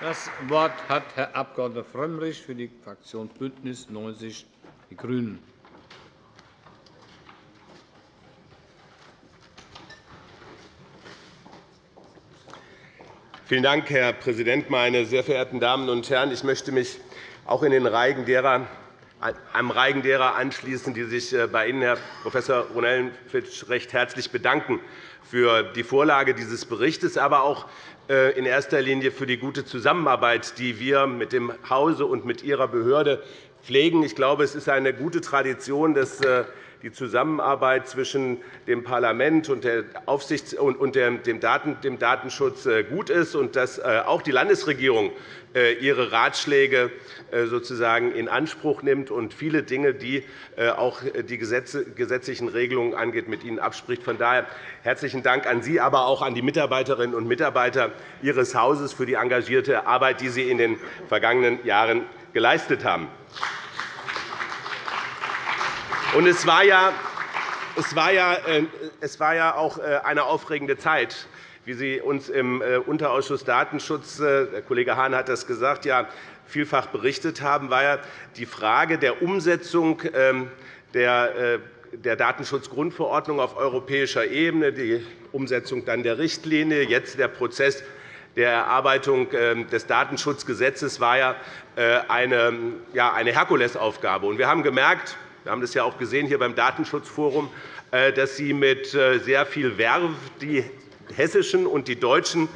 Das Wort hat Herr Abg. Frömmrich für die Fraktion BÜNDNIS 90 die GRÜNEN. Vielen Dank, Herr Präsident, meine sehr verehrten Damen und Herren! Ich möchte mich auch in den Reigen derer, einem Reigen derer anschließen, die sich äh, bei Ihnen, Herr Prof. Ronellenfitsch, recht herzlich bedanken für die Vorlage dieses Berichts, aber auch äh, in erster Linie für die gute Zusammenarbeit, die wir mit dem Hause und mit Ihrer Behörde pflegen. Ich glaube, es ist eine gute Tradition, dass äh, die Zusammenarbeit zwischen dem Parlament und, dem Datenschutz äh, gut ist und dass äh, auch die Landesregierung äh, ihre Ratschläge sozusagen in Anspruch nimmt und viele Dinge, die auch die gesetzlichen Regelungen angeht, mit Ihnen abspricht. Von daher herzlichen Dank an Sie, aber auch an die Mitarbeiterinnen und Mitarbeiter Ihres Hauses für die engagierte Arbeit, die Sie in den vergangenen Jahren geleistet haben. Und es war ja, es war ja, äh, es war ja auch äh, eine aufregende Zeit, wie Sie uns im äh, Unterausschuss Datenschutz, der Kollege Hahn hat das gesagt, ja, vielfach berichtet haben, war ja die Frage der Umsetzung ähm, der der Datenschutzgrundverordnung auf europäischer Ebene, die Umsetzung dann der Richtlinie, jetzt der Prozess der Erarbeitung ähm, des Datenschutzgesetzes war ja eine Herkulesaufgabe. Wir haben gemerkt, wir haben das ja auch gesehen hier beim Datenschutzforum, äh, dass Sie mit äh, sehr viel Werf die hessischen und die deutschen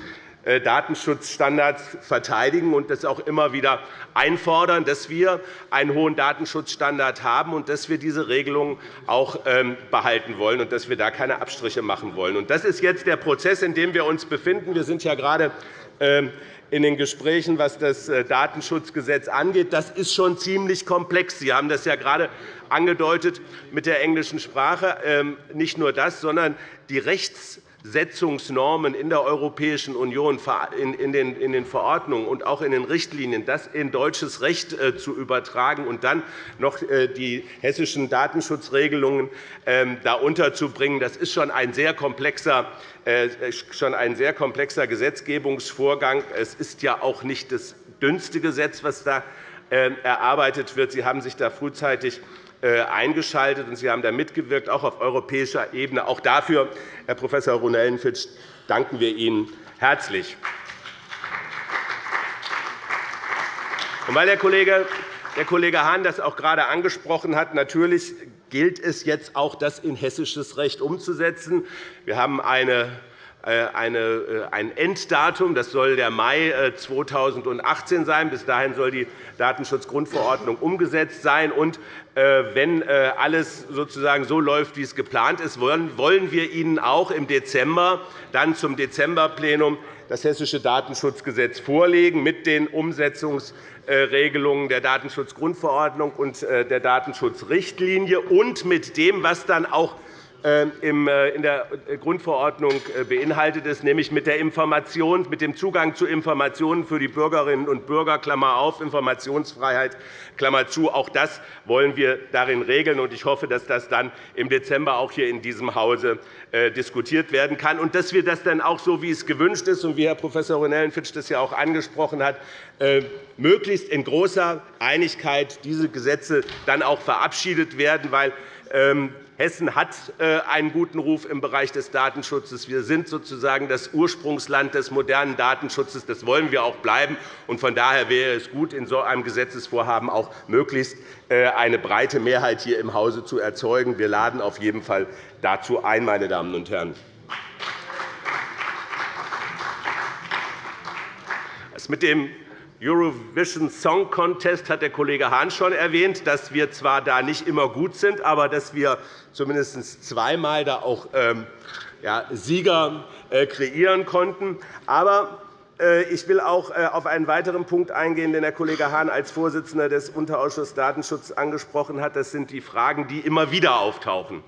äh, Datenschutzstandards verteidigen und das auch immer wieder einfordern, dass wir einen hohen Datenschutzstandard haben und dass wir diese Regelung auch ähm, behalten wollen und dass wir da keine Abstriche machen wollen. Das ist jetzt der Prozess, in dem wir uns befinden. Wir sind ja gerade ähm, in den Gesprächen, was das Datenschutzgesetz angeht. Das ist schon ziemlich komplex. Sie haben das ja gerade angedeutet mit der englischen Sprache. Ähm, nicht nur das, sondern die Rechtssetzungsnormen in der Europäischen Union, in den Verordnungen und auch in den Richtlinien, das in deutsches Recht äh, zu übertragen und dann noch äh, die hessischen Datenschutzregelungen ähm, da unterzubringen, das ist schon ein sehr komplexer äh, schon ein sehr komplexer Gesetzgebungsvorgang. Es ist ja auch nicht das dünnste Gesetz, das da erarbeitet wird. Sie haben sich da frühzeitig eingeschaltet, und Sie haben da mitgewirkt, auch auf europäischer Ebene. Auch dafür, Herr Prof. Ronellenfitsch, danken wir Ihnen herzlich. Und weil der Kollege der Kollege Hahn das auch gerade angesprochen hat. Natürlich gilt es jetzt auch, das in hessisches Recht umzusetzen. Wir haben eine äh, äh, ein Enddatum. Das soll der Mai 2018 äh, sein. Bis dahin soll die Datenschutzgrundverordnung umgesetzt sein. Und wenn alles sozusagen so läuft, wie es geplant ist, wollen wir Ihnen auch im Dezember dann zum Dezemberplenum das Hessische Datenschutzgesetz vorlegen mit den Umsetzungsregelungen der Datenschutzgrundverordnung und der Datenschutzrichtlinie und mit dem, was dann auch äh, in der Grundverordnung äh, beinhaltet ist, nämlich mit, der Information, mit dem Zugang zu Informationen für die Bürgerinnen und Bürger, Klammer auf, Informationsfreiheit, Klammer zu. Auch das wollen wir darin regeln. Ich hoffe, dass das dann im Dezember auch hier in diesem Hause äh, diskutiert werden kann und dass wir das dann auch so, wie es gewünscht ist und wie Herr Prof. Ronellenfitsch das ja auch angesprochen hat, möglichst in großer Einigkeit diese Gesetze dann auch verabschiedet werden. Weil ähm, Hessen hat äh, einen guten Ruf im Bereich des Datenschutzes. Wir sind sozusagen das Ursprungsland des modernen Datenschutzes. Das wollen wir auch bleiben. Von daher wäre es gut, in so einem Gesetzesvorhaben auch möglichst äh, eine breite Mehrheit hier im Hause zu erzeugen. Wir laden auf jeden Fall dazu ein, meine Damen und Herren. Das mit dem Eurovision Song Contest hat der Kollege Hahn schon erwähnt, dass wir zwar da nicht immer gut sind, aber dass wir zumindest zweimal da auch ähm, Sieger äh, kreieren konnten. Aber äh, ich will auch äh, auf einen weiteren Punkt eingehen, den der Kollege Hahn als Vorsitzender des Unterausschusses Datenschutz angesprochen hat. Das sind die Fragen, die immer wieder auftauchen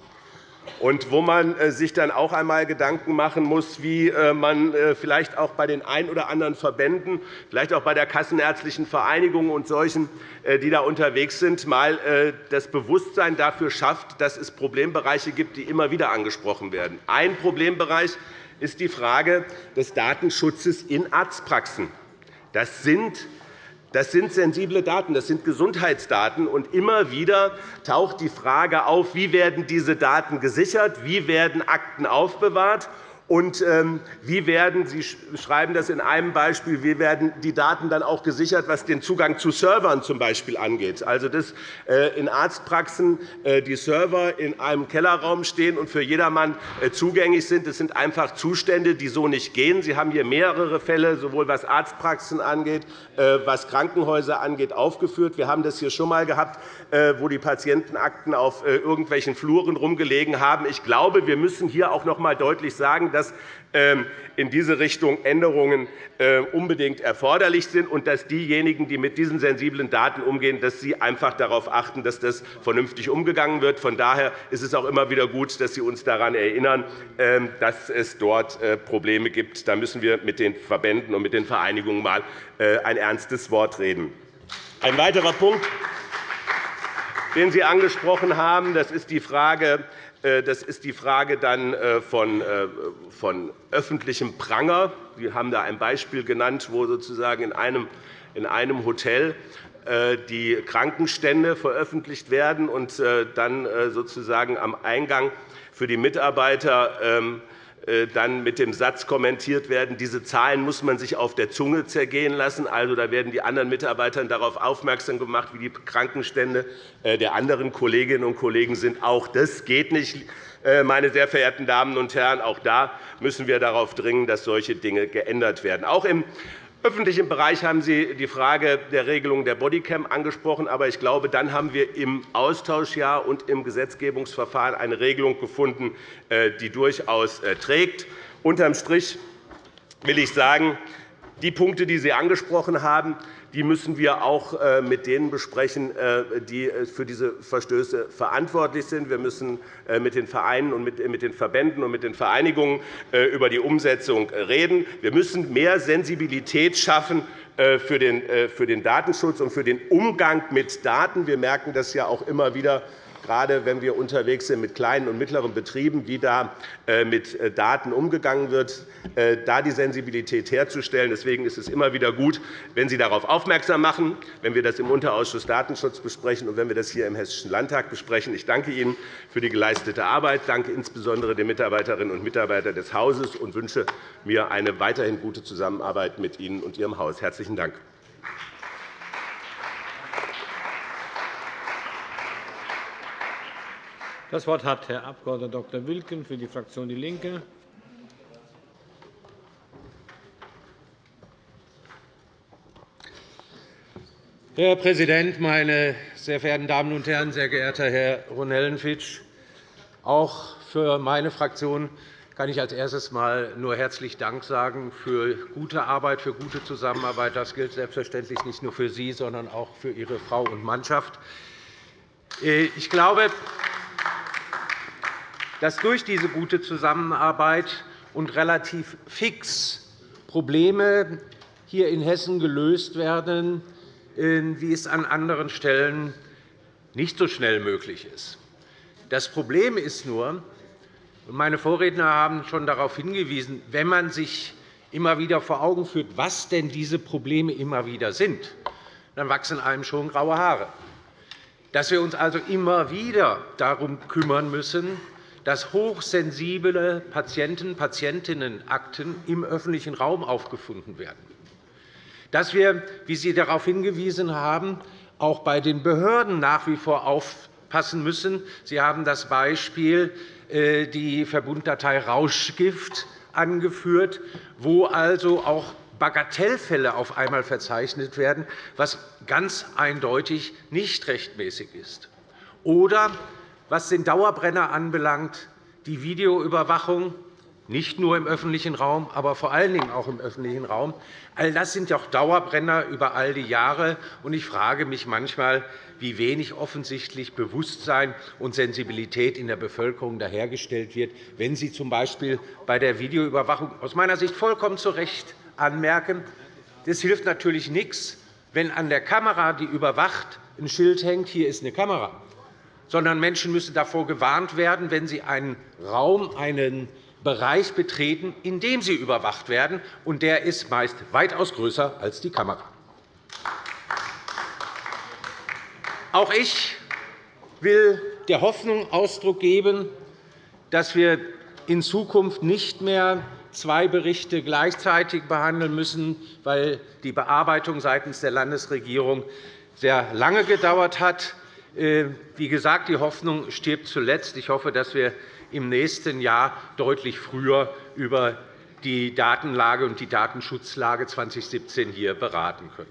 und wo man äh, sich dann auch einmal Gedanken machen muss, wie äh, man äh, vielleicht auch bei den ein oder anderen Verbänden, vielleicht auch bei der Kassenärztlichen Vereinigung und solchen, die da unterwegs sind, einmal das Bewusstsein dafür schafft, dass es Problembereiche gibt, die immer wieder angesprochen werden. Ein Problembereich ist die Frage des Datenschutzes in Arztpraxen. Das sind das sind sensible Daten, das sind Gesundheitsdaten. Und immer wieder taucht die Frage auf, wie werden diese Daten gesichert, wie werden Akten aufbewahrt und ähm, wie werden Sie schreiben das in einem Beispiel, wie werden die Daten dann auch gesichert, was den Zugang zu Servern zum Beispiel angeht? Also, dass äh, in Arztpraxen äh, die Server in einem Kellerraum stehen und für jedermann äh, zugänglich sind. Das sind einfach Zustände, die so nicht gehen. Sie haben hier mehrere Fälle, sowohl was Arztpraxen angeht, was Krankenhäuser angeht, aufgeführt. Wir haben das hier schon einmal gehabt, wo die Patientenakten auf irgendwelchen Fluren rumgelegen haben. Ich glaube, wir müssen hier auch noch einmal deutlich sagen, dass ähm, in diese Richtung Änderungen äh, unbedingt erforderlich sind und dass diejenigen, die mit diesen sensiblen Daten umgehen, dass sie einfach darauf achten, dass das vernünftig umgegangen wird. Von daher ist es auch immer wieder gut, dass Sie uns daran erinnern, ähm, dass es dort äh, Probleme gibt. Da müssen wir mit den Verbänden und mit den Vereinigungen mal äh, ein ernstes Wort reden. Ein weiterer Punkt, den Sie angesprochen haben, das ist die Frage das ist die Frage dann äh, von, äh, von öffentlichem Pranger. Sie haben da ein Beispiel genannt, wo sozusagen in einem, in einem Hotel die Krankenstände veröffentlicht werden und dann sozusagen am Eingang für die Mitarbeiter ähm, äh, dann mit dem Satz kommentiert werden, diese Zahlen muss man sich auf der Zunge zergehen lassen. Also, da werden die anderen Mitarbeiter darauf aufmerksam gemacht, wie die Krankenstände äh, der anderen Kolleginnen und Kollegen sind. Auch das geht nicht, äh, meine sehr verehrten Damen und Herren. Auch da müssen wir darauf dringen, dass solche Dinge geändert werden. Auch im öffentlichen Bereich haben Sie die Frage der Regelung der Bodycam angesprochen. Aber ich glaube, dann haben wir im Austausch und im Gesetzgebungsverfahren eine Regelung gefunden, äh, die durchaus äh, trägt. Unterm Strich will ich sagen, die Punkte, die Sie angesprochen haben, die müssen wir auch äh, mit denen besprechen, äh, die äh, für diese Verstöße verantwortlich sind. Wir müssen mit den Vereinen und mit den Verbänden und mit den Vereinigungen über die Umsetzung reden. Wir müssen mehr Sensibilität schaffen für den Datenschutz und für den Umgang mit Daten. Wir merken das ja auch immer wieder gerade wenn wir unterwegs sind mit kleinen und mittleren Betrieben, wie da äh, mit äh, Daten umgegangen wird, äh, da die Sensibilität herzustellen. Deswegen ist es immer wieder gut, wenn Sie darauf aufmerksam machen, wenn wir das im Unterausschuss Datenschutz besprechen und wenn wir das hier im Hessischen Landtag besprechen. Ich danke Ihnen für die geleistete Arbeit. Danke insbesondere den Mitarbeiterinnen und Mitarbeitern des Hauses und wünsche mir eine weiterhin gute Zusammenarbeit mit Ihnen und Ihrem Haus. – Herzlichen Dank. Das Wort hat Herr Abg. Dr. Wilken für die Fraktion DIE LINKE. Herr Präsident, meine sehr verehrten Damen und Herren! Sehr geehrter Herr Ronellenfitsch! Auch für meine Fraktion kann ich als erstes einmal nur herzlich Dank sagen für gute Arbeit, für gute Zusammenarbeit. Das gilt selbstverständlich nicht nur für Sie, sondern auch für Ihre Frau und Mannschaft. Ich glaube, dass durch diese gute Zusammenarbeit und relativ fix Probleme hier in Hessen gelöst werden, äh, wie es an anderen Stellen nicht so schnell möglich ist. Das Problem ist nur, meine Vorredner haben schon darauf hingewiesen, wenn man sich immer wieder vor Augen führt, was denn diese Probleme immer wieder sind, dann wachsen einem schon graue Haare. Dass wir uns also immer wieder darum kümmern müssen, dass hochsensible Patienten- Patientinnenakten im öffentlichen Raum aufgefunden werden, dass wir, wie Sie darauf hingewiesen haben, auch bei den Behörden nach wie vor aufpassen müssen. Sie haben das Beispiel äh, die Verbunddatei Rauschgift angeführt, wo also auch Bagatellfälle auf einmal verzeichnet werden, was ganz eindeutig nicht rechtmäßig ist. Oder was den Dauerbrenner anbelangt, die Videoüberwachung, nicht nur im öffentlichen Raum, aber vor allen Dingen auch im öffentlichen Raum. All das sind auch Dauerbrenner über all die Jahre. Ich frage mich manchmal, wie wenig offensichtlich Bewusstsein und Sensibilität in der Bevölkerung dahergestellt wird, wenn Sie z. B. bei der Videoüberwachung aus meiner Sicht vollkommen zu Recht anmerken, das hilft natürlich nichts, wenn an der Kamera, die überwacht, ein Schild hängt, hier ist eine Kamera sondern Menschen müssen davor gewarnt werden, wenn sie einen Raum, einen Bereich betreten, in dem sie überwacht werden, und der ist meist weitaus größer als die Kamera. Auch ich will der Hoffnung Ausdruck geben, dass wir in Zukunft nicht mehr zwei Berichte gleichzeitig behandeln müssen, weil die Bearbeitung seitens der Landesregierung sehr lange gedauert hat. Äh, wie gesagt, die Hoffnung stirbt zuletzt. Ich hoffe, dass wir im nächsten Jahr deutlich früher über die Datenlage und die Datenschutzlage 2017 hier beraten können.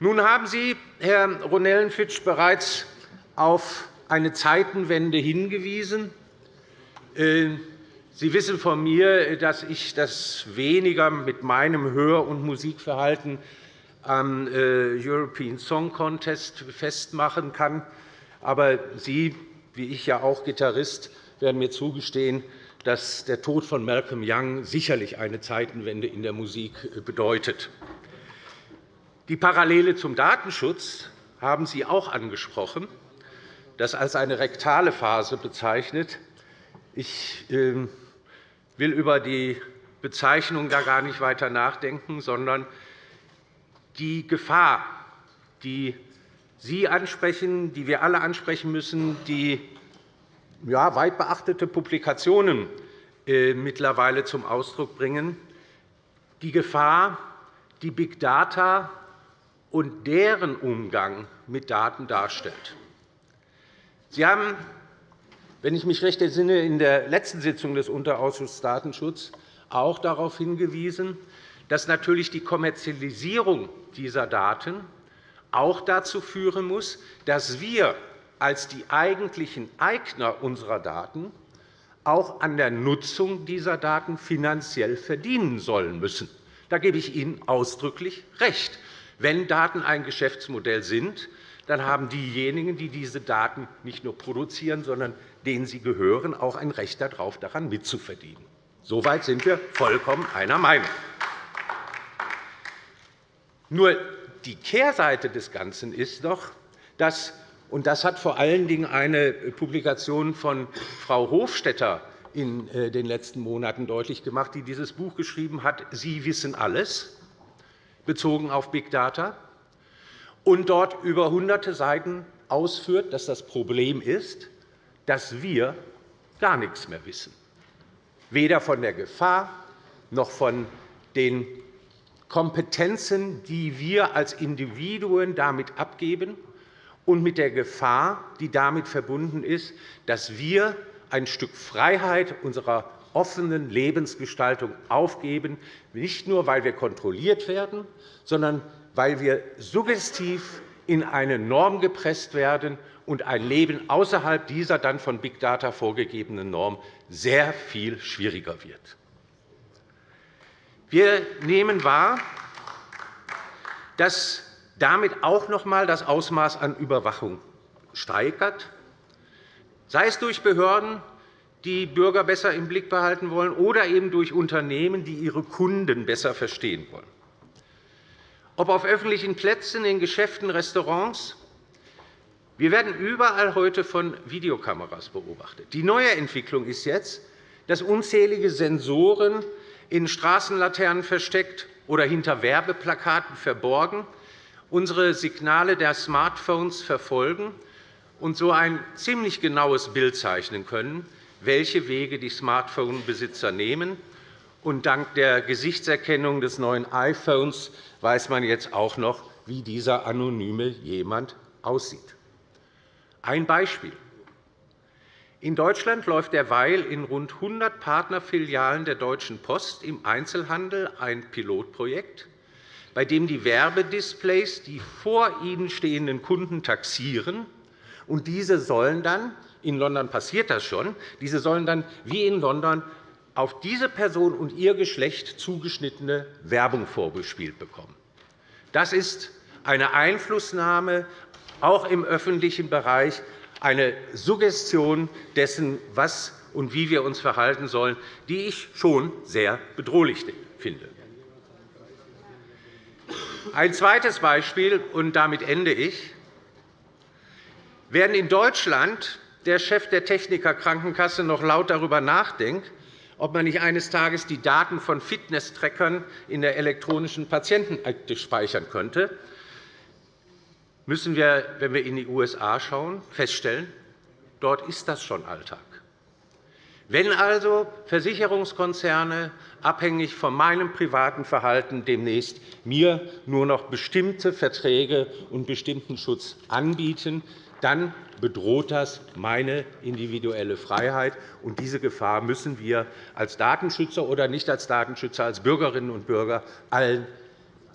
Nun haben Sie, Herr Ronellenfitsch, bereits auf eine Zeitenwende hingewiesen. Äh, Sie wissen von mir, dass ich das weniger mit meinem Hör- und Musikverhalten am äh, European Song Contest festmachen kann. Aber Sie, wie ich ja auch Gitarrist, werden mir zugestehen, dass der Tod von Malcolm Young sicherlich eine Zeitenwende in der Musik äh, bedeutet. Die Parallele zum Datenschutz haben Sie auch angesprochen, das als eine rektale Phase bezeichnet. Ich ähm, will über die Bezeichnung gar nicht weiter nachdenken, sondern die Gefahr, die Sie ansprechen, die wir alle ansprechen müssen, die ja, weit beachtete Publikationen äh, mittlerweile zum Ausdruck bringen, die Gefahr, die Big Data und deren Umgang mit Daten darstellt. Sie haben, wenn ich mich recht entsinne, in der letzten Sitzung des Unterausschusses Datenschutz auch darauf hingewiesen, dass natürlich die Kommerzialisierung dieser Daten auch dazu führen muss, dass wir als die eigentlichen Eigner unserer Daten auch an der Nutzung dieser Daten finanziell verdienen sollen müssen. Da gebe ich Ihnen ausdrücklich recht. Wenn Daten ein Geschäftsmodell sind, dann haben diejenigen, die diese Daten nicht nur produzieren, sondern denen sie gehören, auch ein Recht darauf, daran mitzuverdienen. Soweit sind wir vollkommen einer Meinung. Nur die Kehrseite des Ganzen ist doch, dass und das hat vor allen Dingen eine Publikation von Frau Hofstetter in äh, den letzten Monaten deutlich gemacht, die dieses Buch geschrieben hat, Sie wissen alles, bezogen auf Big Data, und dort über hunderte Seiten ausführt, dass das Problem ist, dass wir gar nichts mehr wissen, weder von der Gefahr noch von den Kompetenzen, die wir als Individuen damit abgeben, und mit der Gefahr, die damit verbunden ist, dass wir ein Stück Freiheit unserer offenen Lebensgestaltung aufgeben, nicht nur, weil wir kontrolliert werden, sondern weil wir suggestiv in eine Norm gepresst werden und ein Leben außerhalb dieser dann von Big Data vorgegebenen Norm sehr viel schwieriger wird. Wir nehmen wahr, dass damit auch noch einmal das Ausmaß an Überwachung steigert, sei es durch Behörden, die Bürger besser im Blick behalten wollen, oder eben durch Unternehmen, die ihre Kunden besser verstehen wollen. Ob auf öffentlichen Plätzen, in Geschäften, Restaurants. Wir werden überall heute von Videokameras beobachtet. Die neue Entwicklung ist jetzt, dass unzählige Sensoren in Straßenlaternen versteckt oder hinter Werbeplakaten verborgen unsere Signale der Smartphones verfolgen und so ein ziemlich genaues Bild zeichnen können, welche Wege die Smartphone-Besitzer nehmen. Und dank der Gesichtserkennung des neuen iPhones weiß man jetzt auch noch, wie dieser anonyme jemand aussieht. Ein Beispiel. In Deutschland läuft derweil in rund 100 Partnerfilialen der Deutschen Post im Einzelhandel ein Pilotprojekt, bei dem die Werbedisplays die vor ihnen stehenden Kunden taxieren. Und diese sollen dann, in London passiert das schon, diese sollen dann wie in London auf diese Person und ihr Geschlecht zugeschnittene Werbung vorgespielt bekommen. Das ist eine Einflussnahme auch im öffentlichen Bereich eine Suggestion dessen, was und wie wir uns verhalten sollen, die ich schon sehr bedrohlich finde. Ein zweites Beispiel, und damit ende ich. Werden in Deutschland der Chef der Technikerkrankenkasse noch laut darüber nachdenkt, ob man nicht eines Tages die Daten von Fitnesstrackern in der elektronischen Patientenakte speichern könnte, müssen wir, wenn wir in die USA schauen, feststellen, dort ist das schon Alltag. Wenn also Versicherungskonzerne abhängig von meinem privaten Verhalten demnächst mir nur noch bestimmte Verträge und bestimmten Schutz anbieten, dann bedroht das meine individuelle Freiheit. Und diese Gefahr müssen wir als Datenschützer oder nicht als Datenschützer, als Bürgerinnen und Bürger allen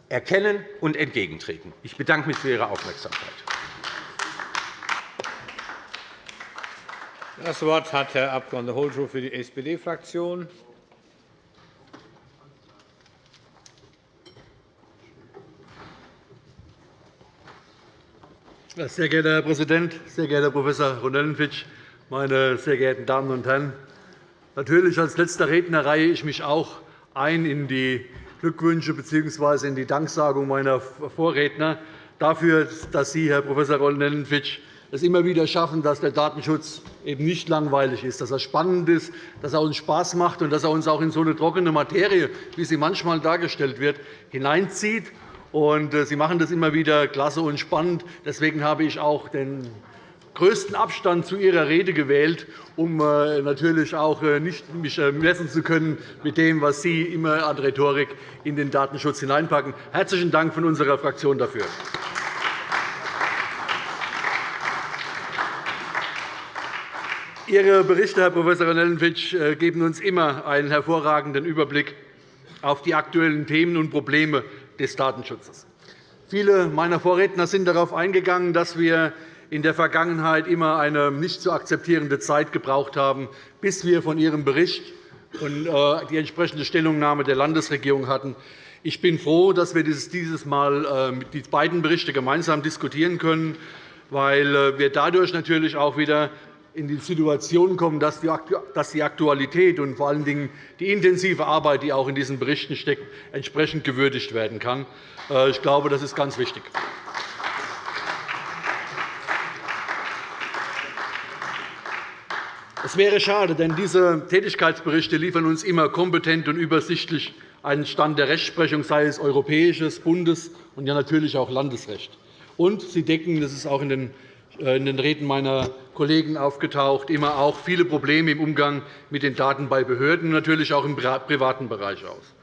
erkennen und entgegentreten. Ich bedanke mich für Ihre Aufmerksamkeit. Das Wort hat Herr Abg. Holschow für die SPD-Fraktion. Sehr geehrter Herr Präsident, sehr geehrter Prof. Ronellenfitsch, meine sehr geehrten Damen und Herren! Natürlich als letzter Redner reihe ich mich auch ein in die Glückwünsche bzw. in die Danksagung meiner Vorredner dafür, dass Sie, Herr Prof. Ronellenfitsch, es immer wieder schaffen, dass der Datenschutz eben nicht langweilig ist, dass er spannend ist, dass er uns Spaß macht und dass er uns auch in so eine trockene Materie, wie sie manchmal dargestellt wird, hineinzieht äh, Sie machen das immer wieder klasse und spannend. Deswegen habe ich auch den größten Abstand zu Ihrer Rede gewählt, um äh, natürlich auch äh, nicht mich messen zu können mit dem, was Sie immer an Rhetorik in den Datenschutz hineinpacken. Herzlichen Dank von unserer Fraktion dafür. Ihre Berichte, Herr Prof. Nellenfitsch, geben uns immer einen hervorragenden Überblick auf die aktuellen Themen und Probleme des Datenschutzes. Viele meiner Vorredner sind darauf eingegangen, dass wir in der Vergangenheit immer eine nicht zu akzeptierende Zeit gebraucht haben, bis wir von Ihrem Bericht und äh, die entsprechende Stellungnahme der Landesregierung hatten. Ich bin froh, dass wir dieses Mal äh, die beiden Berichte gemeinsam diskutieren können, weil äh, wir dadurch natürlich auch wieder in die Situation kommen, dass die Aktualität und vor allen Dingen die intensive Arbeit, die auch in diesen Berichten steckt, entsprechend gewürdigt werden kann. Ich glaube, das ist ganz wichtig. Es wäre schade, denn diese Tätigkeitsberichte liefern uns immer kompetent und übersichtlich einen Stand der Rechtsprechung, sei es europäisches, Bundes- und ja natürlich auch Landesrecht. Und sie decken, das ist auch in den äh, in den Reden meiner Kollegen aufgetaucht, immer auch viele Probleme im Umgang mit den Daten bei Behörden und natürlich auch im privaten Bereich aus.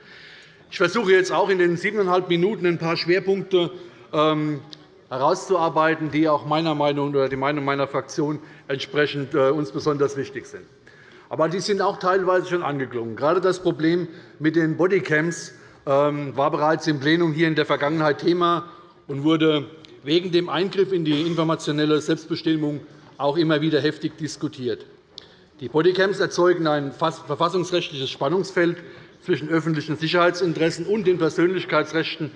Ich versuche jetzt auch in den siebeneinhalb Minuten ein paar Schwerpunkte ähm, herauszuarbeiten, die auch meiner Meinung oder die Meinung meiner Fraktion entsprechend äh, uns besonders wichtig sind. Aber die sind auch teilweise schon angeklungen. Gerade das Problem mit den Bodycams ähm, war bereits im Plenum hier in der Vergangenheit Thema und wurde wegen dem Eingriff in die informationelle Selbstbestimmung auch immer wieder heftig diskutiert. Die Bodycams erzeugen ein verfassungsrechtliches Spannungsfeld zwischen öffentlichen Sicherheitsinteressen und den Persönlichkeitsrechten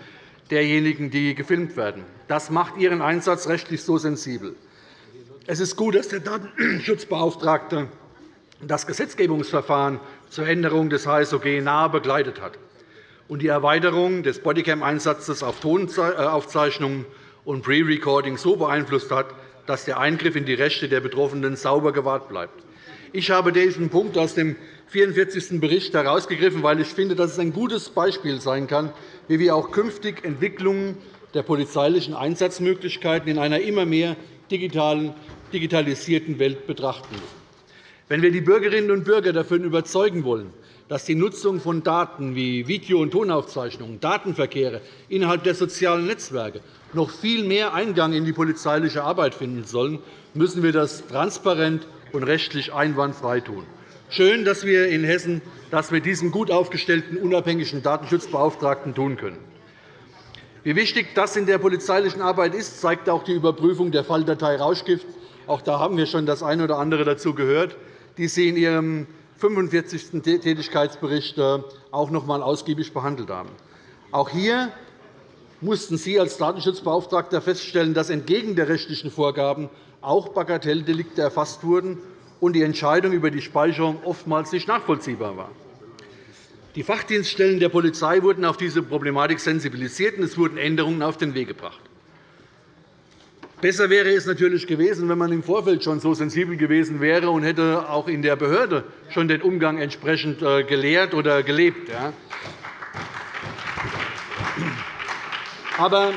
derjenigen, die gefilmt werden. Das macht ihren Einsatz rechtlich so sensibel. Es ist gut, dass der Datenschutzbeauftragte das Gesetzgebungsverfahren zur Änderung des HSOG nahe begleitet hat und die Erweiterung des Bodycam-Einsatzes auf Tonaufzeichnungen und Pre-Recording so beeinflusst hat, dass der Eingriff in die Rechte der Betroffenen sauber gewahrt bleibt. Ich habe diesen Punkt aus dem 44. Bericht herausgegriffen, weil ich finde, dass es ein gutes Beispiel sein kann, wie wir auch künftig Entwicklungen der polizeilichen Einsatzmöglichkeiten in einer immer mehr digitalisierten Welt betrachten müssen. Wenn wir die Bürgerinnen und Bürger davon überzeugen wollen, dass die Nutzung von Daten wie Video- und Tonaufzeichnungen, Datenverkehre innerhalb der sozialen Netzwerke noch viel mehr Eingang in die polizeiliche Arbeit finden sollen, müssen wir das transparent und rechtlich einwandfrei tun. Schön, dass wir in Hessen das mit diesem gut aufgestellten unabhängigen Datenschutzbeauftragten tun können. Wie wichtig das in der polizeilichen Arbeit ist, zeigt auch die Überprüfung der Falldatei Rauschgift. Auch da haben wir schon das eine oder andere dazu gehört, die Sie in Ihrem 45. Tätigkeitsbericht äh, auch noch einmal ausgiebig behandelt haben. Auch hier mussten Sie als Datenschutzbeauftragter feststellen, dass entgegen der rechtlichen Vorgaben auch Bagatelldelikte erfasst wurden und die Entscheidung über die Speicherung oftmals nicht nachvollziehbar war. Die Fachdienststellen der Polizei wurden auf diese Problematik sensibilisiert, und es wurden Änderungen auf den Weg gebracht. Besser wäre es natürlich gewesen, wenn man im Vorfeld schon so sensibel gewesen wäre und hätte auch in der Behörde schon den Umgang entsprechend äh, gelehrt oder gelebt. Aber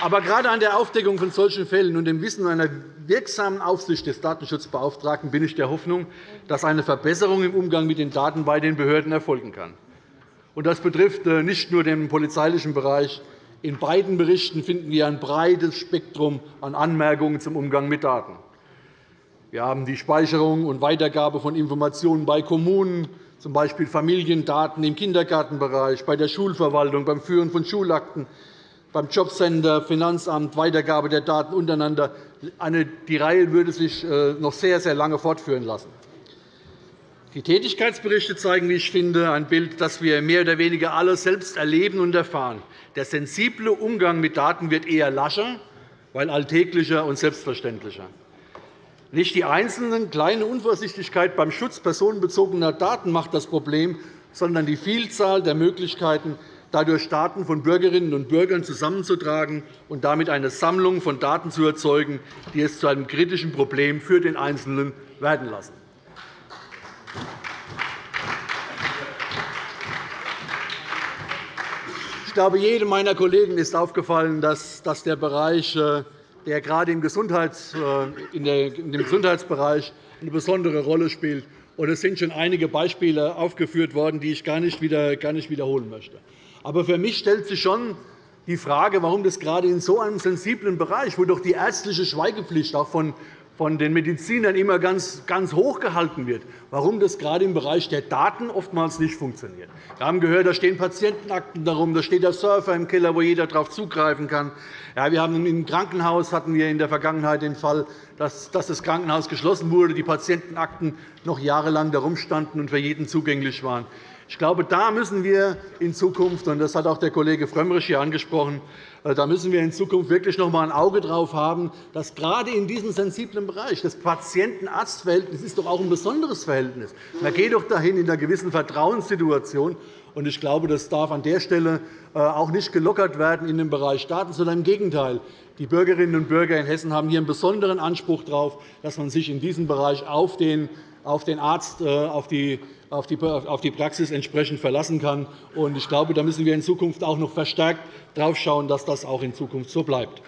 aber gerade an der Aufdeckung von solchen Fällen und dem Wissen einer wirksamen Aufsicht des Datenschutzbeauftragten bin ich der Hoffnung, dass eine Verbesserung im Umgang mit den Daten bei den Behörden erfolgen kann. Das betrifft äh, nicht nur den polizeilichen Bereich. In beiden Berichten finden wir ein breites Spektrum an Anmerkungen zum Umgang mit Daten. Wir haben die Speicherung und Weitergabe von Informationen bei Kommunen, z. B. Familiendaten im Kindergartenbereich, bei der Schulverwaltung, beim Führen von Schulakten, beim Jobcenter, Finanzamt, Weitergabe der Daten untereinander. Die Reihe würde sich äh, noch sehr, sehr lange fortführen lassen. Die Tätigkeitsberichte zeigen, wie ich finde, ein Bild, das wir mehr oder weniger alle selbst erleben und erfahren. Der sensible Umgang mit Daten wird eher lascher, weil alltäglicher und selbstverständlicher. Nicht die einzelne kleine Unvorsichtigkeit beim Schutz personenbezogener Daten macht das Problem, sondern die Vielzahl der Möglichkeiten, dadurch Daten von Bürgerinnen und Bürgern zusammenzutragen und damit eine Sammlung von Daten zu erzeugen, die es zu einem kritischen Problem für den Einzelnen werden lassen. Ich glaube, jedem meiner Kollegen ist aufgefallen, dass der Bereich, äh, der gerade im, äh, Gesundheitsbereich eine besondere Rolle spielt. Es sind schon einige Beispiele aufgeführt worden, die ich gar nicht wiederholen möchte. Aber für mich stellt sich schon die Frage, warum das gerade in so einem sensiblen Bereich, wo doch die ärztliche Schweigepflicht auch von von den Medizinern immer ganz, ganz hoch gehalten wird, warum das gerade im Bereich der Daten oftmals nicht funktioniert. Wir haben gehört, da stehen Patientenakten darum, da steht der Surfer im Keller, wo jeder darauf zugreifen kann. Ja, wir haben Im Krankenhaus hatten wir in der Vergangenheit den Fall, dass das Krankenhaus geschlossen wurde, die Patientenakten noch jahrelang darum standen und für jeden zugänglich waren. Ich glaube, da müssen wir in Zukunft, und das hat auch der Kollege Frömmrich hier angesprochen, äh, da müssen wir in Zukunft wirklich noch einmal ein Auge darauf haben, dass gerade in diesem sensiblen Bereich das Patienten-Arzt-Verhältnis ist doch auch ein besonderes Verhältnis. Man geht doch dahin in einer gewissen Vertrauenssituation. Ich glaube, das darf an der Stelle äh, auch nicht gelockert werden in dem Bereich Daten, sondern im Gegenteil. Die Bürgerinnen und Bürger in Hessen haben hier einen besonderen Anspruch darauf, dass man sich in diesem Bereich auf den Arzt, äh, auf die auf die Praxis entsprechend verlassen kann. Ich glaube, da müssen wir in Zukunft auch noch verstärkt darauf schauen, dass das auch in Zukunft so bleibt.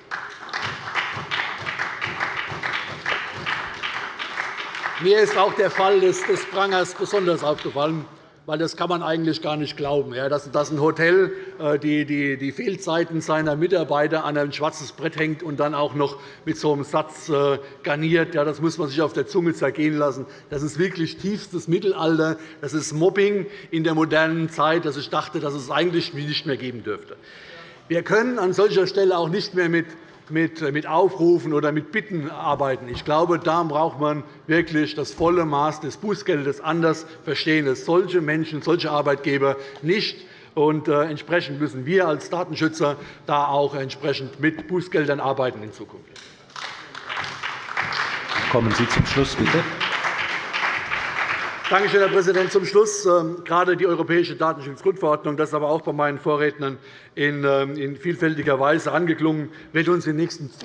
Mir ist auch der Fall des Prangers besonders aufgefallen weil das kann man eigentlich gar nicht glauben, dass ein Hotel äh, die Fehlzeiten seiner Mitarbeiter an ein schwarzes Brett hängt und dann auch noch mit so einem Satz äh, garniert. Das muss man sich auf der Zunge zergehen lassen. Das ist wirklich tiefstes Mittelalter. Das ist Mobbing in der modernen Zeit, das ich dachte, dass es eigentlich nicht mehr geben dürfte. Wir können an solcher Stelle auch nicht mehr mit mit Aufrufen oder mit Bitten arbeiten. Ich glaube, da braucht man wirklich das volle Maß des Bußgeldes anders verstehen, dass solche Menschen, solche Arbeitgeber nicht und äh, entsprechend müssen wir als Datenschützer da auch entsprechend mit Bußgeldern arbeiten in Zukunft. Kommen Sie zum Schluss, bitte. Danke schön, Herr Präsident. Zum Schluss ähm, gerade die Europäische Datenschutzgrundverordnung, das ist aber auch bei meinen Vorrednern in ähm, vielfältiger Weise angeklungen, wird uns in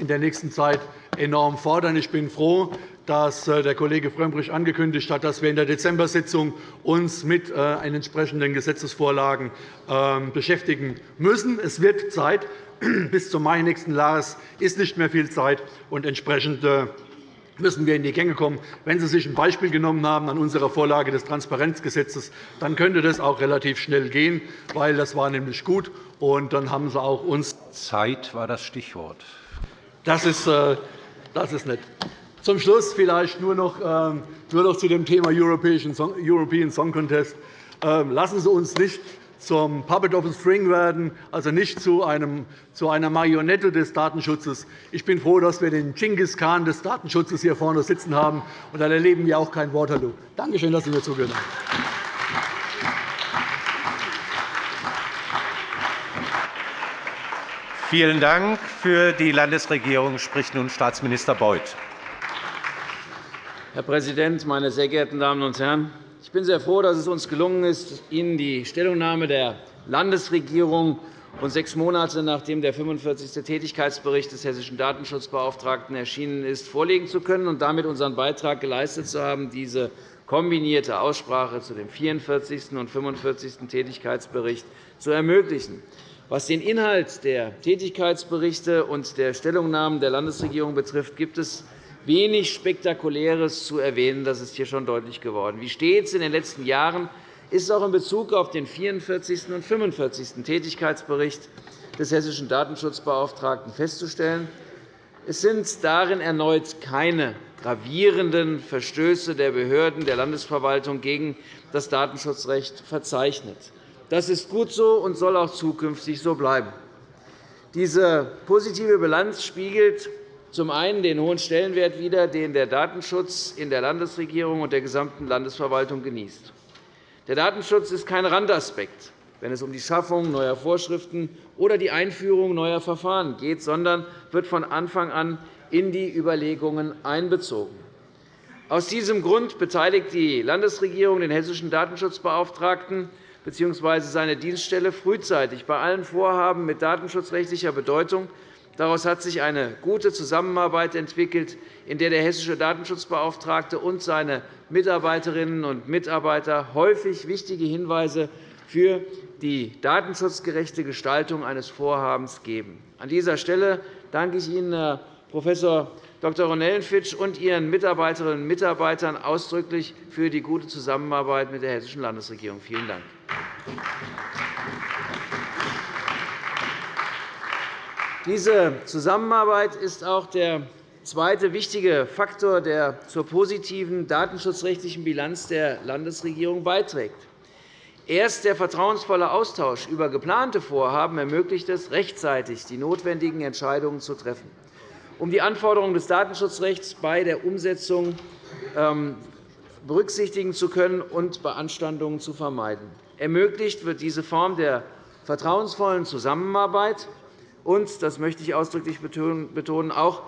der nächsten Zeit enorm fordern. Ich bin froh, dass äh, der Kollege Frömmrich angekündigt hat, dass wir in der Dezembersitzung uns mit äh, entsprechenden Gesetzesvorlagen ähm, beschäftigen müssen. Es wird Zeit. Bis zum Mai nächsten Jahres ist nicht mehr viel Zeit. Und entsprechend äh, müssen wir in die Gänge kommen. Wenn Sie sich ein Beispiel genommen haben an unserer Vorlage des Transparenzgesetzes, dann könnte das auch relativ schnell gehen, weil das war nämlich gut. Und dann haben Sie auch uns Zeit war das Stichwort. Das ist, äh, das ist nett. Zum Schluss vielleicht nur noch, ähm, nur noch zu dem Thema European Song Contest. Ähm, lassen Sie uns nicht zum Puppet of a String werden, also nicht zu, einem, zu einer Marionette des Datenschutzes. Ich bin froh, dass wir den Genghis Khan des Datenschutzes hier vorne sitzen haben, und dann erleben wir auch kein Waterloo. Danke schön, dass Sie mir zugehört haben. Vielen Dank. Für die Landesregierung spricht nun Staatsminister Beuth. Herr Präsident, meine sehr geehrten Damen und Herren! Ich bin sehr froh, dass es uns gelungen ist, Ihnen die Stellungnahme der Landesregierung und sechs Monate nachdem der 45. Tätigkeitsbericht des hessischen Datenschutzbeauftragten erschienen ist, vorlegen zu können und damit unseren Beitrag geleistet zu haben, diese kombinierte Aussprache zu dem 44. und 45. Tätigkeitsbericht zu ermöglichen. Was den Inhalt der Tätigkeitsberichte und der Stellungnahmen der Landesregierung betrifft, gibt es wenig Spektakuläres zu erwähnen. Das ist hier schon deutlich geworden. Wie stets in den letzten Jahren ist auch in Bezug auf den 44. und 45. Tätigkeitsbericht des hessischen Datenschutzbeauftragten festzustellen. Es sind darin erneut keine gravierenden Verstöße der Behörden der Landesverwaltung gegen das Datenschutzrecht verzeichnet. Das ist gut so und soll auch zukünftig so bleiben. Diese positive Bilanz spiegelt zum einen den hohen Stellenwert wider, den der Datenschutz in der Landesregierung und der gesamten Landesverwaltung genießt. Der Datenschutz ist kein Randaspekt, wenn es um die Schaffung neuer Vorschriften oder die Einführung neuer Verfahren geht, sondern wird von Anfang an in die Überlegungen einbezogen. Aus diesem Grund beteiligt die Landesregierung den hessischen Datenschutzbeauftragten bzw. seine Dienststelle frühzeitig bei allen Vorhaben mit datenschutzrechtlicher Bedeutung. Daraus hat sich eine gute Zusammenarbeit entwickelt, in der der hessische Datenschutzbeauftragte und seine Mitarbeiterinnen und Mitarbeiter häufig wichtige Hinweise für die datenschutzgerechte Gestaltung eines Vorhabens geben. An dieser Stelle danke ich Ihnen, Herr Prof. Dr. Ronellenfitsch und Ihren Mitarbeiterinnen und Mitarbeitern ausdrücklich für die gute Zusammenarbeit mit der Hessischen Landesregierung. Vielen Dank. Diese Zusammenarbeit ist auch der zweite wichtige Faktor, der zur positiven datenschutzrechtlichen Bilanz der Landesregierung beiträgt. Erst der vertrauensvolle Austausch über geplante Vorhaben ermöglicht es, rechtzeitig die notwendigen Entscheidungen zu treffen um die Anforderungen des Datenschutzrechts bei der Umsetzung ähm, berücksichtigen zu können und Beanstandungen zu vermeiden. Ermöglicht wird diese Form der vertrauensvollen Zusammenarbeit und, das möchte ich ausdrücklich betonen, auch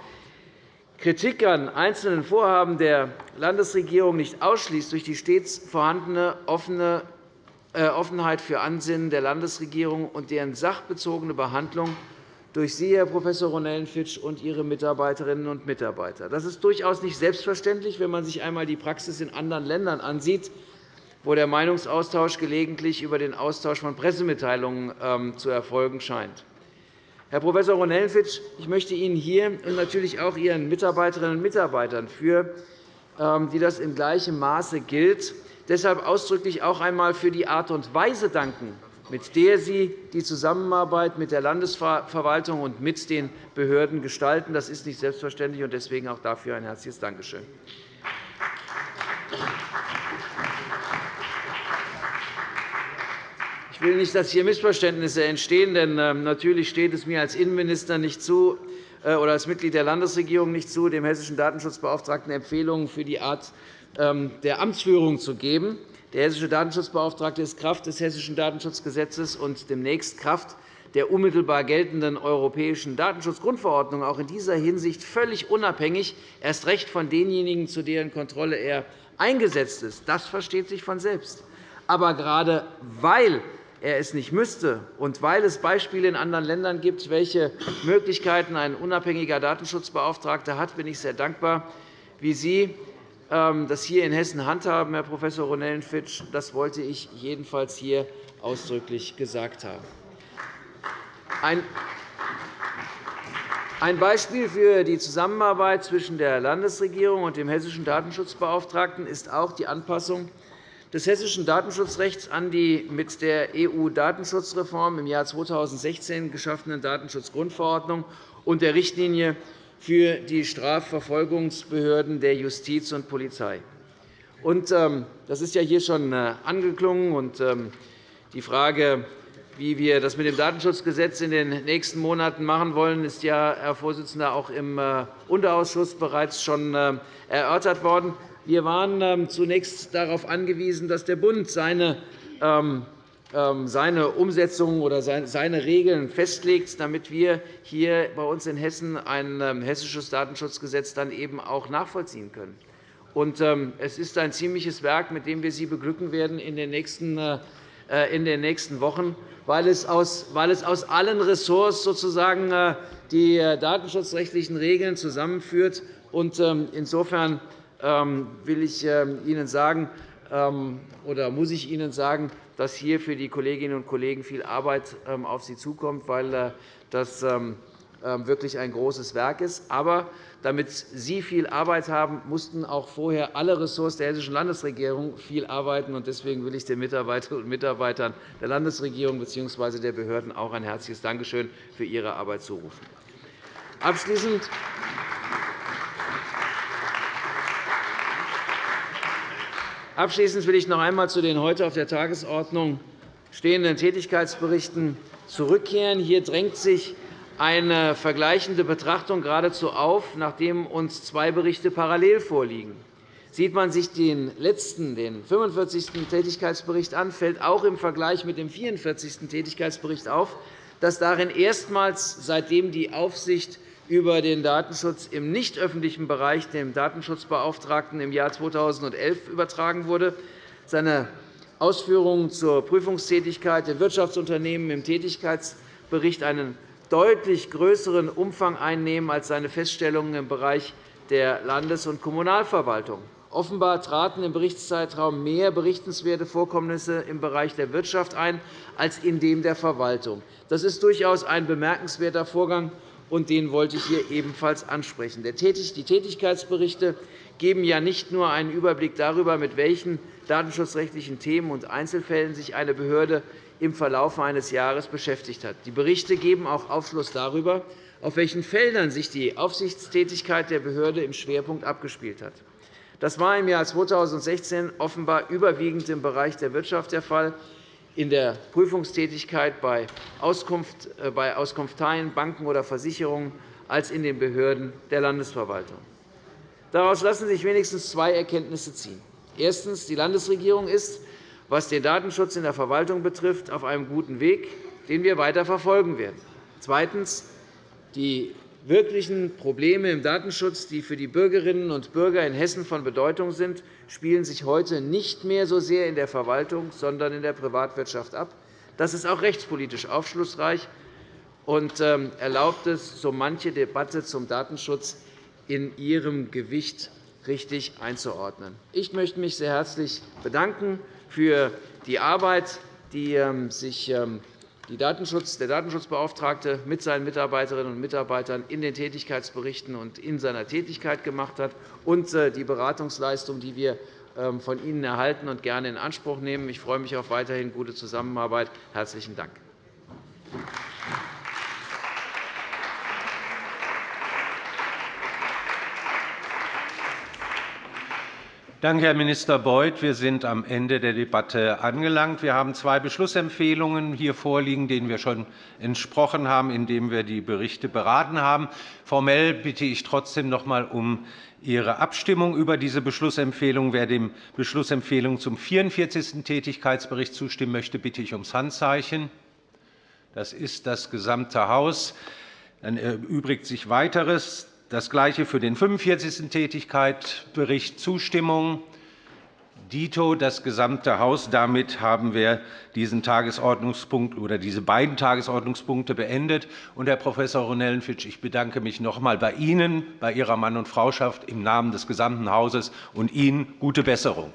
Kritik an einzelnen Vorhaben der Landesregierung nicht ausschließt durch die stets vorhandene äh, Offenheit für Ansinnen der Landesregierung und deren sachbezogene Behandlung durch Sie, Herr Prof. Ronellenfitsch, und Ihre Mitarbeiterinnen und Mitarbeiter. Das ist durchaus nicht selbstverständlich, wenn man sich einmal die Praxis in anderen Ländern ansieht, wo der Meinungsaustausch gelegentlich über den Austausch von Pressemitteilungen ähm, zu erfolgen scheint. Herr Prof. Ronellenfitsch, ich möchte Ihnen hier und natürlich auch Ihren Mitarbeiterinnen und Mitarbeitern, für ähm, die das in gleichem Maße gilt, deshalb ausdrücklich auch einmal für die Art und Weise danken, mit der Sie die Zusammenarbeit mit der Landesverwaltung und mit den Behörden gestalten. Das ist nicht selbstverständlich, und deswegen auch dafür ein herzliches Dankeschön. Ich will nicht, dass hier Missverständnisse entstehen, denn ähm, natürlich steht es mir als Innenminister nicht zu, äh, oder als Mitglied der Landesregierung nicht zu, dem hessischen Datenschutzbeauftragten Empfehlungen für die Art ähm, der Amtsführung zu geben. Der hessische Datenschutzbeauftragte ist Kraft des Hessischen Datenschutzgesetzes und demnächst Kraft der unmittelbar geltenden europäischen Datenschutzgrundverordnung auch in dieser Hinsicht völlig unabhängig, erst recht von denjenigen, zu deren Kontrolle er eingesetzt ist. Das versteht sich von selbst. Aber gerade weil er es nicht müsste und weil es Beispiele in anderen Ländern gibt, welche Möglichkeiten ein unabhängiger Datenschutzbeauftragter hat, bin ich sehr dankbar, wie Sie ähm, das hier in Hessen handhaben, Herr Prof. Ronellenfitsch. Das wollte ich jedenfalls hier ausdrücklich gesagt haben. Ein Beispiel für die Zusammenarbeit zwischen der Landesregierung und dem hessischen Datenschutzbeauftragten ist auch die Anpassung des hessischen Datenschutzrechts an die mit der EU-Datenschutzreform im Jahr 2016 geschaffene Datenschutzgrundverordnung und der Richtlinie für die Strafverfolgungsbehörden der Justiz und Polizei. Ähm, das ist ja hier schon äh, angeklungen. Ähm, die Frage, wie wir das mit dem Datenschutzgesetz in den nächsten Monaten machen wollen, ist ja, Herr Vorsitzender, auch im äh, Unterausschuss bereits schon äh, erörtert worden. Wir waren ähm, zunächst darauf angewiesen, dass der Bund seine ähm, seine Umsetzung oder seine Regeln festlegt, damit wir hier bei uns in Hessen ein ähm, hessisches Datenschutzgesetz dann eben auch nachvollziehen können. Ähm, es ist ein ziemliches Werk, mit dem wir Sie beglücken werden in den nächsten äh, äh, in den nächsten Wochen, weil es aus, allen Ressorts sozusagen äh, die datenschutzrechtlichen Regeln zusammenführt. Ähm, insofern ähm, will ich Ihnen sagen, oder muss ich Ihnen sagen, dass hier für die Kolleginnen und Kollegen viel Arbeit auf Sie zukommt, weil das ähm, wirklich ein großes Werk ist. Aber damit Sie viel Arbeit haben, mussten auch vorher alle Ressorts der Hessischen Landesregierung viel arbeiten. Deswegen will ich den Mitarbeiterinnen und Mitarbeitern der Landesregierung bzw. der Behörden auch ein herzliches Dankeschön für ihre Arbeit zurufen. Abschließend Abschließend will ich noch einmal zu den heute auf der Tagesordnung stehenden Tätigkeitsberichten zurückkehren. Hier drängt sich eine vergleichende Betrachtung geradezu auf, nachdem uns zwei Berichte parallel vorliegen. Sieht man sich den letzten, den 45. Tätigkeitsbericht an, fällt auch im Vergleich mit dem 44. Tätigkeitsbericht auf, dass darin erstmals, seitdem die Aufsicht über den Datenschutz im nicht öffentlichen Bereich dem Datenschutzbeauftragten im Jahr 2011 übertragen wurde, seine Ausführungen zur Prüfungstätigkeit der Wirtschaftsunternehmen im Tätigkeitsbericht einen deutlich größeren Umfang einnehmen als seine Feststellungen im Bereich der Landes- und Kommunalverwaltung. Offenbar traten im Berichtszeitraum mehr berichtenswerte Vorkommnisse im Bereich der Wirtschaft ein als in dem der Verwaltung. Das ist durchaus ein bemerkenswerter Vorgang, und den wollte ich hier ebenfalls ansprechen. Die Tätigkeitsberichte geben ja nicht nur einen Überblick darüber, mit welchen datenschutzrechtlichen Themen und Einzelfällen sich eine Behörde im Verlauf eines Jahres beschäftigt hat. Die Berichte geben auch Aufschluss darüber, auf welchen Feldern sich die Aufsichtstätigkeit der Behörde im Schwerpunkt abgespielt hat. Das war im Jahr 2016 offenbar überwiegend im Bereich der Wirtschaft der Fall, in der Prüfungstätigkeit äh, bei Auskunfteien, Banken oder Versicherungen als in den Behörden der Landesverwaltung. Daraus lassen sich wenigstens zwei Erkenntnisse ziehen. Erstens. Die Landesregierung ist was den Datenschutz in der Verwaltung betrifft, auf einem guten Weg, den wir weiter verfolgen werden. Zweitens. Die wirklichen Probleme im Datenschutz, die für die Bürgerinnen und Bürger in Hessen von Bedeutung sind, spielen sich heute nicht mehr so sehr in der Verwaltung, sondern in der Privatwirtschaft ab. Das ist auch rechtspolitisch aufschlussreich und ähm, erlaubt es, so manche Debatte zum Datenschutz in ihrem Gewicht richtig einzuordnen. Ich möchte mich sehr herzlich bedanken für die Arbeit, die ähm, sich ähm, der Datenschutzbeauftragte mit seinen Mitarbeiterinnen und Mitarbeitern in den Tätigkeitsberichten und in seiner Tätigkeit gemacht hat, und äh, die Beratungsleistung, die wir ähm, von Ihnen erhalten und gerne in Anspruch nehmen. Ich freue mich auf weiterhin gute Zusammenarbeit. – Herzlichen Dank. Danke, Herr Minister Beuth. Wir sind am Ende der Debatte angelangt. Wir haben zwei Beschlussempfehlungen hier vorliegen, denen wir schon entsprochen haben, indem wir die Berichte beraten haben. Formell bitte ich trotzdem noch einmal um Ihre Abstimmung über diese Beschlussempfehlung. Wer dem Beschlussempfehlung zum 44. Tätigkeitsbericht zustimmen möchte, bitte ich ums Handzeichen. Das ist das gesamte Haus. Dann erübrigt sich weiteres. Das Gleiche für den 45. Tätigkeitsbericht Zustimmung. Dito das gesamte Haus. Damit haben wir diesen Tagesordnungspunkt oder diese beiden Tagesordnungspunkte beendet. Und, Herr Prof. Ronellenfitsch, ich bedanke mich noch einmal bei Ihnen, bei Ihrer Mann- und Frauschaft im Namen des gesamten Hauses und Ihnen gute Besserung.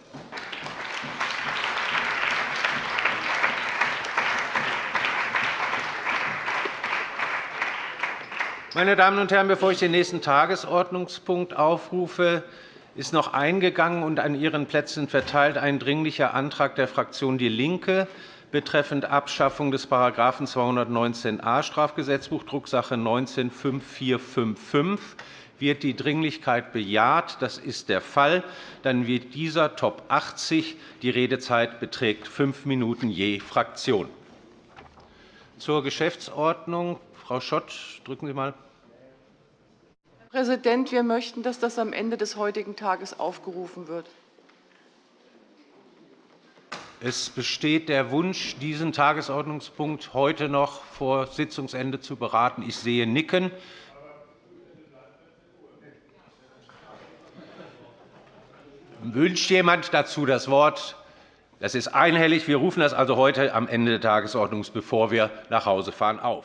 Meine Damen und Herren, bevor ich den nächsten Tagesordnungspunkt aufrufe, ist noch eingegangen und an Ihren Plätzen verteilt ein Dringlicher Antrag der Fraktion DIE LINKE betreffend Abschaffung des § 219a Strafgesetzbuch, Drucksache 19-5455. Wird die Dringlichkeit bejaht? Das ist der Fall. Dann wird dieser Top 80. Die Redezeit beträgt fünf Minuten je Fraktion. Zur Geschäftsordnung. Frau Schott, drücken Sie einmal. Herr Präsident, wir möchten, dass das am Ende des heutigen Tages aufgerufen wird. Es besteht der Wunsch, diesen Tagesordnungspunkt heute noch vor Sitzungsende zu beraten. Ich sehe Nicken. Wünscht jemand dazu das Wort? Das ist einhellig. Wir rufen das also heute am Ende der Tagesordnung, bevor wir nach Hause fahren, auf.